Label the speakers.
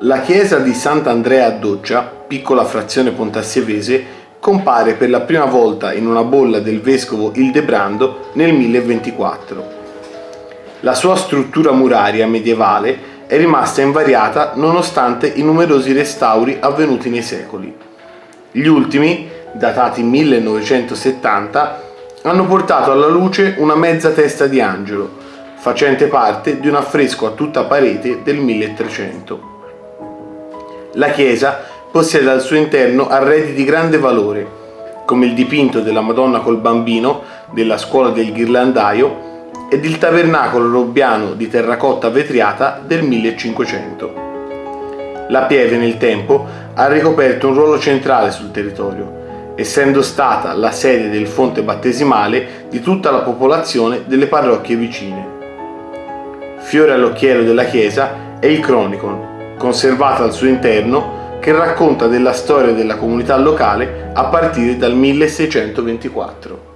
Speaker 1: La chiesa di Sant'Andrea a Doccia, piccola frazione pontassievese, compare per la prima volta in una bolla del vescovo Ildebrando nel 1024. La sua struttura muraria medievale è rimasta invariata nonostante i numerosi restauri avvenuti nei secoli. Gli ultimi, datati 1970, hanno portato alla luce una mezza testa di angelo, facente parte di un affresco a tutta parete del 1300. La chiesa possiede al suo interno arredi di grande valore, come il dipinto della Madonna col bambino della scuola del ghirlandaio ed il tabernacolo robbiano di terracotta vetriata del 1500. La Pieve nel tempo ha ricoperto un ruolo centrale sul territorio, essendo stata la sede del fonte battesimale di tutta la popolazione delle parrocchie vicine. Fiore all'occhiello della chiesa è il Chronicon, conservato al suo interno, che racconta della storia della comunità locale a partire dal 1624.